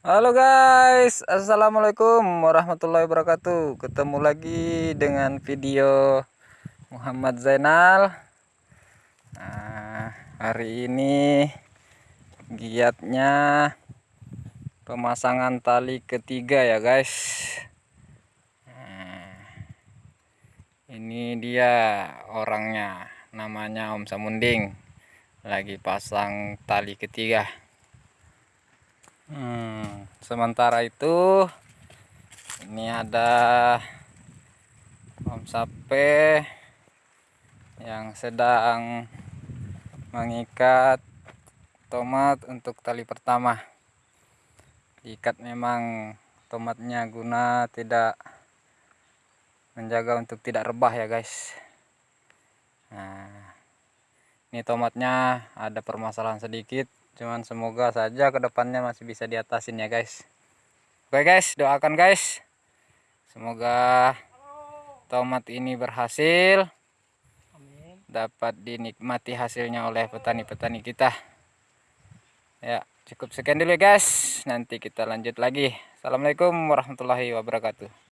Halo guys, Assalamualaikum warahmatullahi wabarakatuh. Ketemu lagi dengan video Muhammad Zainal. Nah, Hari ini Giatnya Pemasangan tali ketiga ya guys. Nah, Ini dia orangnya. Namanya Om Samunding. Lagi pasang tali ketiga. Hmm, sementara itu ini ada Om Sape yang sedang mengikat tomat untuk tali pertama. Diikat memang tomatnya guna tidak menjaga untuk tidak rebah ya guys. Nah, ini tomatnya ada permasalahan sedikit cuman semoga saja ke depannya masih bisa diatasin ya guys. Oke guys. Doakan guys. Semoga tomat ini berhasil. Dapat dinikmati hasilnya oleh petani-petani kita. Ya cukup sekian dulu ya guys. Nanti kita lanjut lagi. Assalamualaikum warahmatullahi wabarakatuh